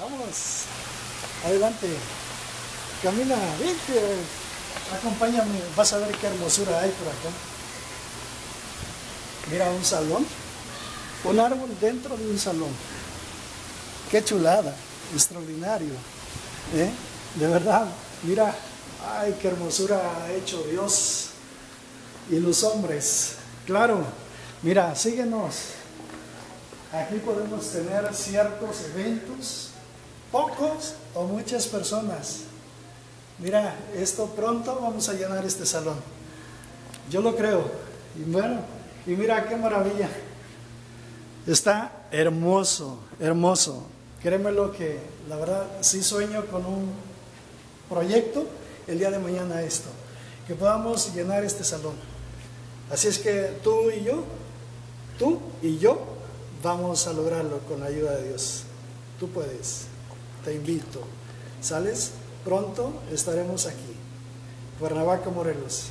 Vamos. Adelante. Camina, vente. Acompáñame. Vas a ver qué hermosura hay por acá. Mira un salón. Un árbol dentro de un salón. Qué chulada. Extraordinario. ¿eh? De verdad. Mira. Ay, qué hermosura ha hecho Dios y los hombres. Claro. Mira, síguenos. Aquí podemos tener ciertos eventos, pocos o muchas personas. Mira, esto pronto vamos a llenar este salón. Yo lo creo. Y bueno, y mira qué maravilla. Está hermoso, hermoso. Créeme lo que, la verdad, sí sueño con un proyecto el día de mañana esto. Que podamos llenar este salón. Así es que tú y yo, tú y yo, vamos a lograrlo con la ayuda de Dios. Tú puedes. Te invito. ¿Sales? Pronto estaremos aquí. Cuernavaca, Morelos.